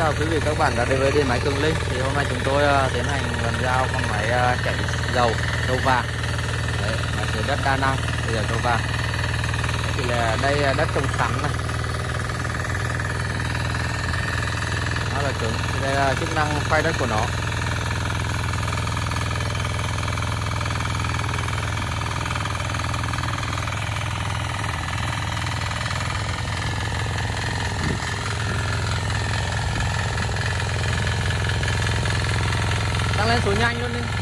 chào quý vị các bạn đã đến với điện máy Cường Linh. Thì hôm nay chúng tôi uh, tiến hành lần giao con máy uh, chạy dầu dầu vàng. Đấy máy sửa đất đa năng bây giờ dầu vàng. Thì là đây uh, đất trồng sắn này. Nó là cứng thì đây là chức năng khoai đất của nó. Lên số nhanh luôn đi.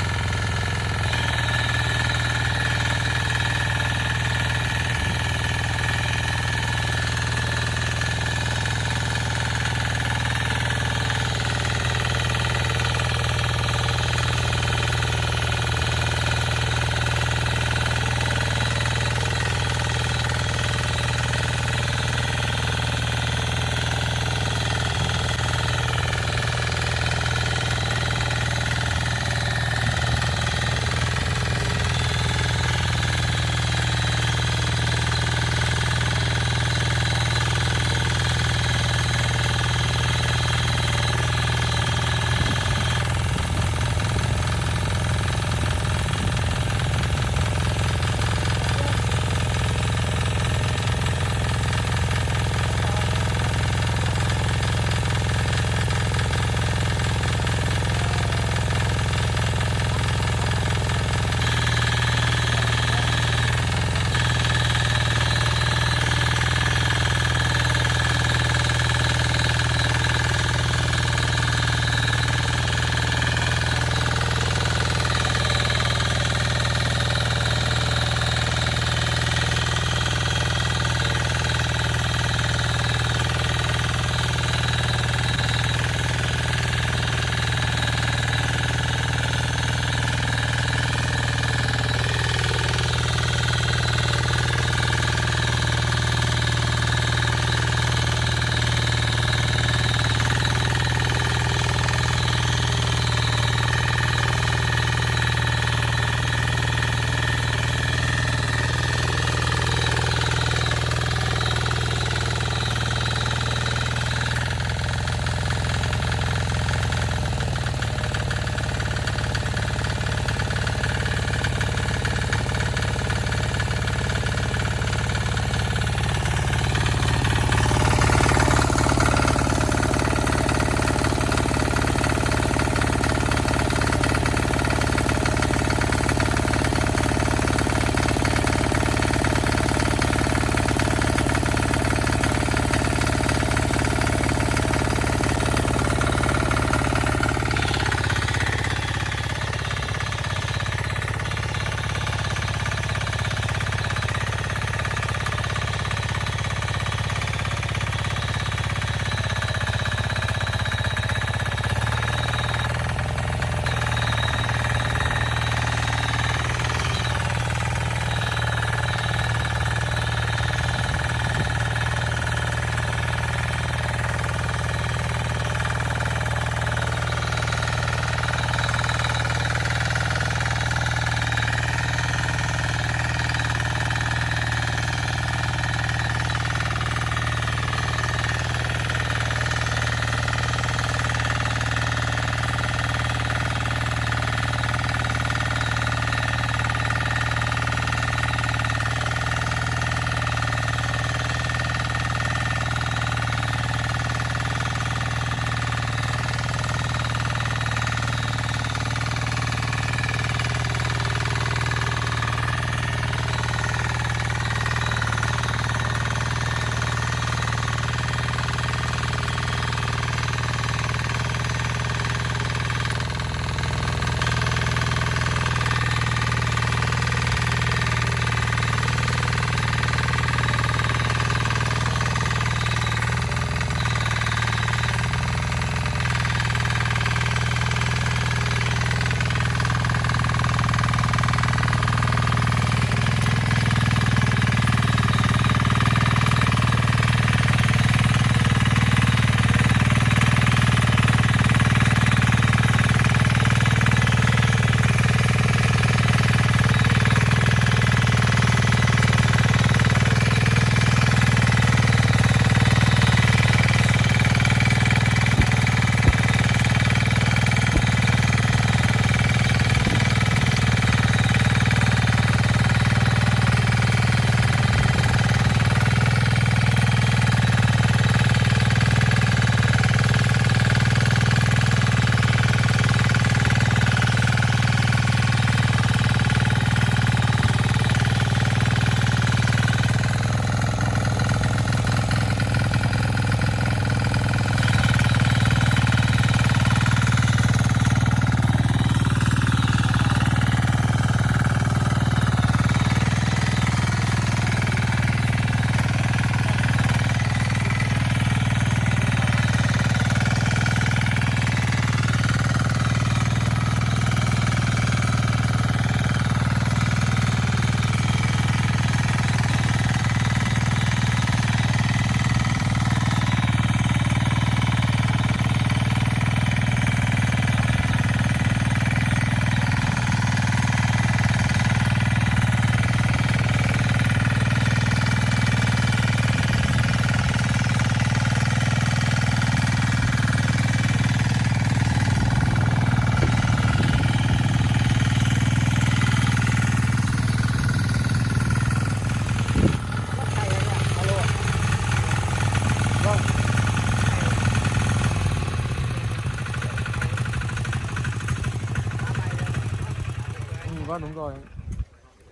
Vâng đúng rồi.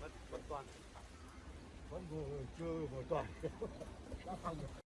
vẫn vẫn toàn vẫn vừa chưa vừa toàn